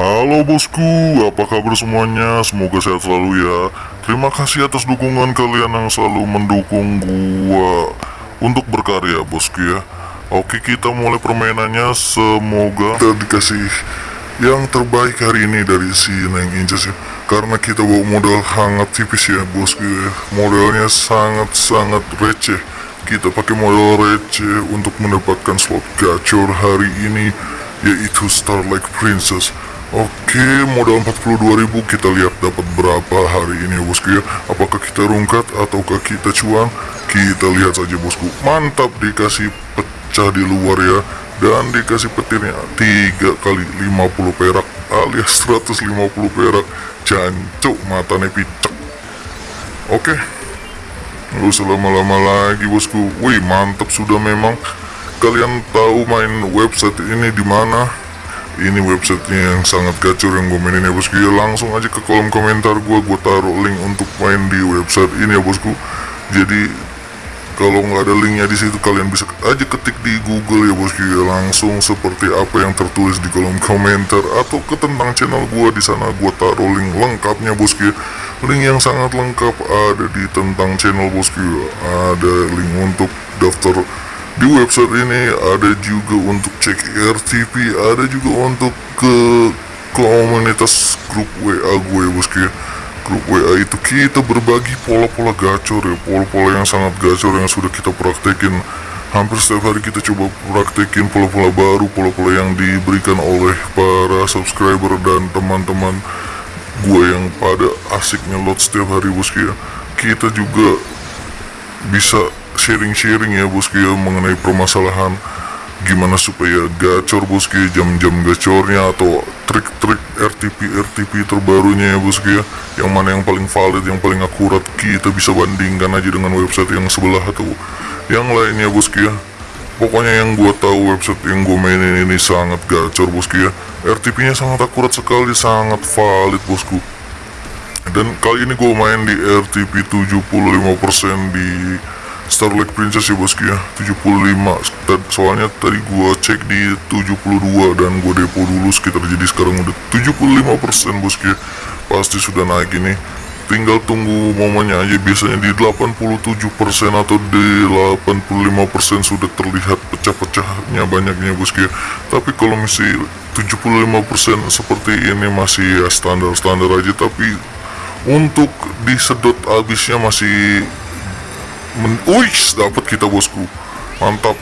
Halo bosku, apa kabar semuanya? Semoga sehat selalu ya. Terima kasih atas dukungan kalian yang selalu mendukung gua untuk berkarya bosku ya. Oke kita mulai permainannya. Semoga kita dikasih yang terbaik hari ini dari si Neng Inces ya. Karena kita bawa modal hangat tipis ya bosku ya. Modalnya sangat-sangat receh. Kita pakai modal receh untuk mendapatkan slot gacor hari ini yaitu Starlight Princess. Oke, modal 42.000 kita lihat dapat berapa hari ini ya bosku ya. Apakah kita rungkat ataukah kita cuan? Kita lihat saja bosku. Mantap dikasih pecah di luar ya. Dan dikasih petirnya 3 kali 50 perak alias 150 perak. Jancuk matanya picek. Oke. Lu lama-lama lagi bosku. Wih, mantap sudah memang. Kalian tahu main website ini di mana? Ini websitenya yang sangat gacor yang gue mainin ya bosku. Ya langsung aja ke kolom komentar gue gue taruh link untuk main di website ini ya bosku. Jadi kalau nggak ada linknya di situ kalian bisa aja ketik di Google ya bosku. Ya langsung seperti apa yang tertulis di kolom komentar atau ke tentang channel gue di sana gue taruh link lengkapnya bosku ya. Link yang sangat lengkap ada di tentang channel bosku. Ya ada link untuk daftar di website ini ada juga untuk cek RTP ada juga untuk ke komunitas grup WA gue bosku ya grup WA itu kita berbagi pola-pola gacor ya pola-pola yang sangat gacor yang sudah kita praktekin. Hampir setiap hari kita coba praktekin pola-pola baru pola-pola yang diberikan oleh para subscriber dan teman-teman gue yang pada asiknya lot setiap hari bosku ya kita juga bisa sharing-sharing ya bosku ya mengenai permasalahan gimana supaya gacor bosku ya jam-jam gacornya atau trik-trik RTP RTP terbarunya ya bosku ya yang mana yang paling valid yang paling akurat kita bisa bandingkan aja dengan website yang sebelah atau yang lainnya bosku ya pokoknya yang gua tahu website yang gue mainin ini sangat gacor bosku ya RTP nya sangat akurat sekali sangat valid bosku. Dan kali ini gue main di RTP 75% di Starlight Princess ya bosku ya. 75 soalnya tadi gua cek di 72 dan gua depo dulu sekitar jadi sekarang udah 75% bosku ya. Pasti sudah naik ini. Tinggal tunggu momennya aja. Biasanya di 87% atau di 85% sudah terlihat pecah-pecahnya banyaknya bosku ya. Tapi kalau misalnya 75% seperti ini masih ya standar-standar aja. Tapi untuk disedot habisnya masih Wih, dapat kita bosku. Mantap.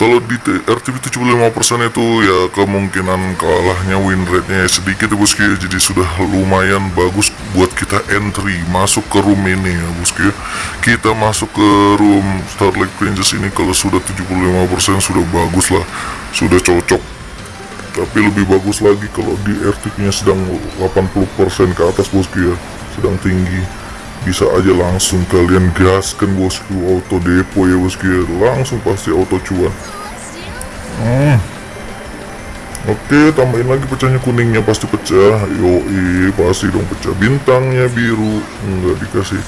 Kalau di RTP 75% itu ya kemungkinan kalahnya win rate-nya sedikit ya bosku ya. Jadi sudah lumayan bagus buat kita entry masuk ke room ini ya bosku ya. Kita masuk ke room Starlight Princess ini kalau sudah 75% sudah bagus lah. Sudah cocok. Tapi lebih bagus lagi kalau di RTP-nya sedang 80% ke atas bosku ya. Sedang tinggi bisa aja langsung kalian gaskan bosku. Auto depo ya bosku. Ya langsung pasti auto cuan. Hmm. oke tambahin lagi pecahnya kuningnya. Pasti pecah. Yoi pasti dong pecah bintangnya biru. Enggak dikasih.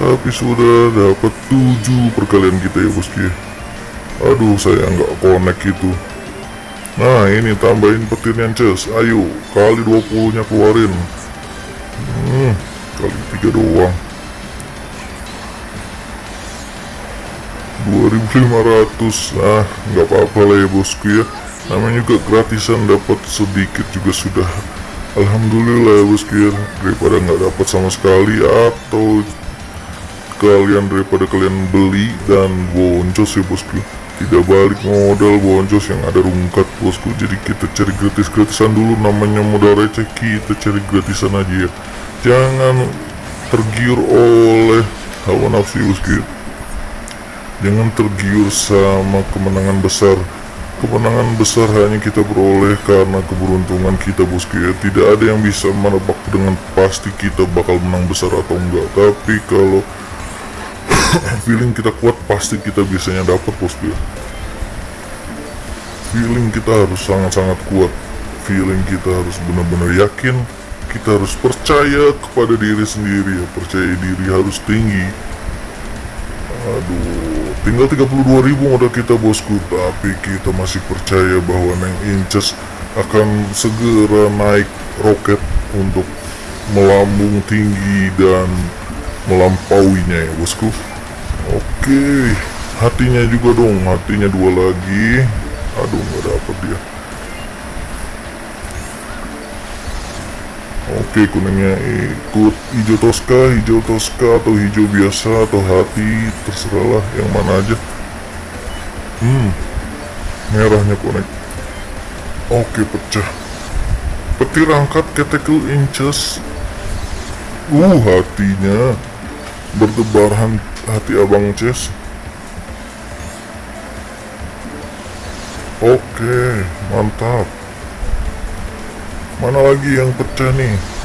Tapi sudah dapat 7 perkalian kita ya bosku ya. Aduh saya nggak connect itu. Nah ini tambahin petirnya ces. Ayo kali 20 nya keluarin. Hmm kali tiga doang. 2500 ah nggak apa-apa lah ya bosku ya. Namanya juga gratisan dapat sedikit juga sudah. Alhamdulillah ya bosku ya. Daripada nggak dapat sama sekali atau kalian daripada kalian beli dan boncos ya bosku. Tidak balik modal boncos yang ada rungkat bosku. Jadi kita cari gratis-gratisan dulu. Namanya modal receh kita cari gratisan aja ya jangan tergiur oleh hawa nafsu bosku jangan tergiur sama kemenangan besar. Kemenangan besar hanya kita beroleh karena keberuntungan kita bosku ya tidak ada yang bisa menebak dengan pasti kita bakal menang besar atau enggak. Tapi kalau feeling kita kuat pasti kita biasanya dapat bosku ya feeling kita harus sangat-sangat kuat. Feeling kita harus benar-benar yakin kita harus percaya kepada diri sendiri. Ya percaya diri harus tinggi. Aduh tinggal 32 ribu modal kita bosku. Tapi kita masih percaya bahwa Neng Inces akan segera naik roket untuk melambung tinggi dan melampauinya ya bosku. Oke hatinya juga dong. Hatinya dua lagi. Aduh nggak dapet dia Oke kuningnya ikut hijau toska, hijau toska atau hijau biasa atau hati terserahlah yang mana aja. Hmm, merahnya konek. Oke pecah. Petir angkat katakel inches. Uh hatinya berdebaran hati abang Ces. Oke mantap. Mana lagi yang pecah nih?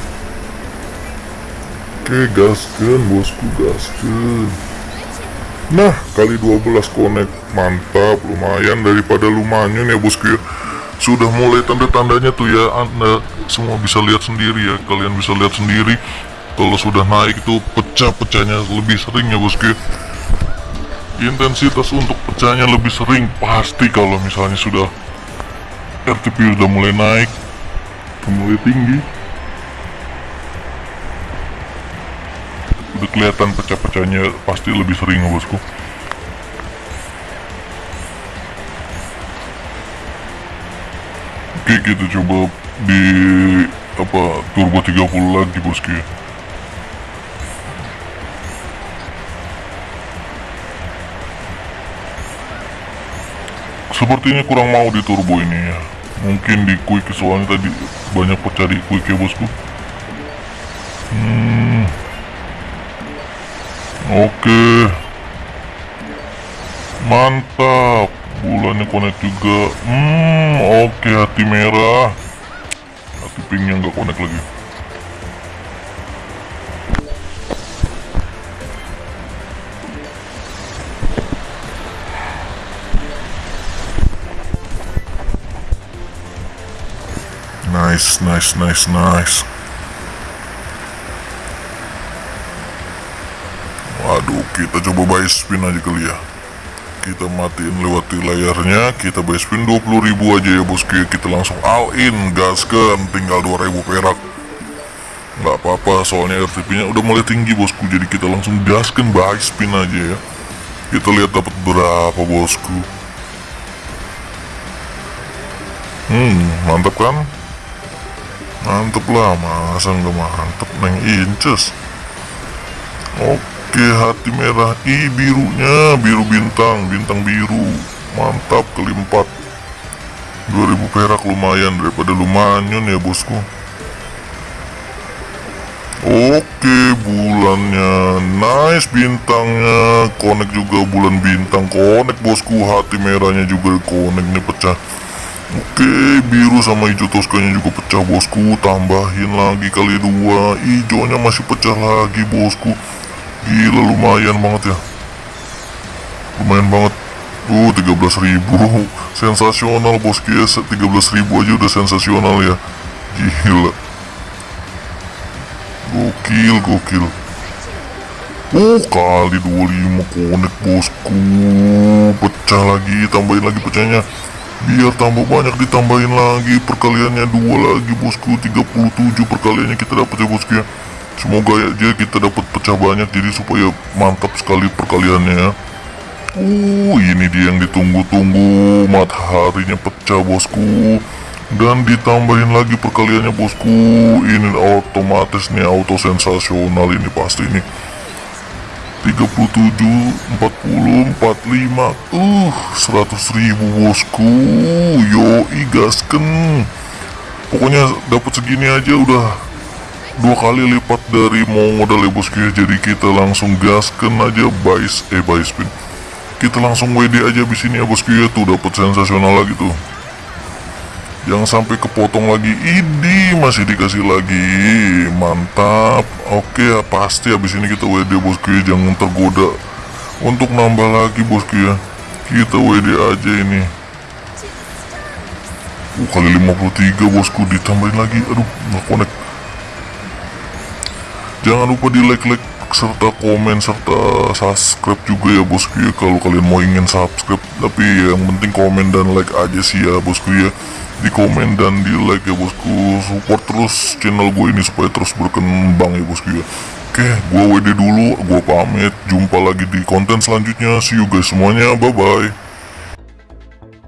Oke, gasken bosku, gasken. Nah, kali 12 connect. Mantap, lumayan daripada lumayan ya bosku ya. Sudah mulai tanda-tandanya tuh ya, Anda semua bisa lihat sendiri ya. Kalian bisa lihat sendiri kalau sudah naik itu pecah-pecahnya lebih sering ya bosku ya. Intensitas untuk pecahnya lebih sering pasti kalau misalnya sudah RTP udah mulai naik mulai tinggi udah kelihatan pecah-pecahnya pasti lebih sering ya bosku. Oke kita coba di apa turbo 30 lagi bosku ya. Sepertinya kurang mau di turbo ini ya. Mungkin di quick soalnya tadi banyak pencari quick ya bosku. Hmm. Oke. Mantap. Bulannya connect juga. Hmm oke hati merah. Hati pinknya nggak connect lagi. Nice, nice, nice, nice. Waduh, kita coba buy spin aja kali ya. Kita matiin lewati layarnya, kita buy spin 20 ribu aja ya bosku. Kita langsung all in, gaskan, tinggal 2000 perak. Nggak apa-apa, soalnya RTP-nya udah mulai tinggi bosku. Jadi kita langsung gaskan buy spin aja ya. Kita lihat dapat berapa bosku. Hmm, mantap kan? mantep lah masa nggak mantep neng inces oke hati merah. I birunya. Biru bintang bintang biru. Mantap kali empat 2000 perak lumayan daripada lumayan ya bosku. Oke bulannya. Nice bintangnya. Konek juga bulan bintang. Konek bosku. Hati merahnya juga konek nih pecah. Oke, biru sama hijau toskanya juga pecah bosku. Tambahin lagi kali dua. Hijaunya masih pecah lagi bosku. Gila lumayan banget ya. Lumayan banget. Uh, 13 ribu. Sensasional bosku ya. 13 ribu aja udah sensasional ya. Gila. Gokil, gokil. Oh, kali 25 konek bosku. Pecah lagi, tambahin lagi pecahnya biar tambah banyak ditambahin lagi perkaliannya dua lagi bosku 37 perkaliannya kita dapat ya bosku ya semoga ya aja kita dapat pecah banyak jadi supaya mantap sekali perkaliannya ya. Uh ini dia yang ditunggu-tunggu mataharinya pecah bosku. Dan ditambahin lagi perkaliannya bosku. Ini otomatis nih auto sensasional ini pasti nih. 37 40 45 uh 100 ribu bosku. Yo igasken pokoknya dapat segini aja udah dua kali lipat dari mau modal ya bosku jadi kita langsung gasken aja buy eh buy spin kita langsung WD aja di sini ya bosku ya tuh dapat sensasional lagi tuh. Jangan sampai kepotong lagi. Ini masih dikasih lagi. Mantap. Oke ya pasti habis ini kita WD bosku ya Jangan tergoda. Untuk nambah lagi bosku ya Kita WD aja ini. Uh, Kali 53 bosku Ditambahin lagi. Aduh nggak connect Jangan lupa di like-like serta komen serta subscribe juga ya bosku ya. Kalau kalian mau ingin subscribe tapi yang penting komen dan like aja sih ya bosku ya. Di komen dan di like ya bosku. Support terus channel gue ini supaya terus berkembang ya bosku ya. Oke gue WD dulu gue pamit. Jumpa lagi di konten selanjutnya. See you guys semuanya. Bye bye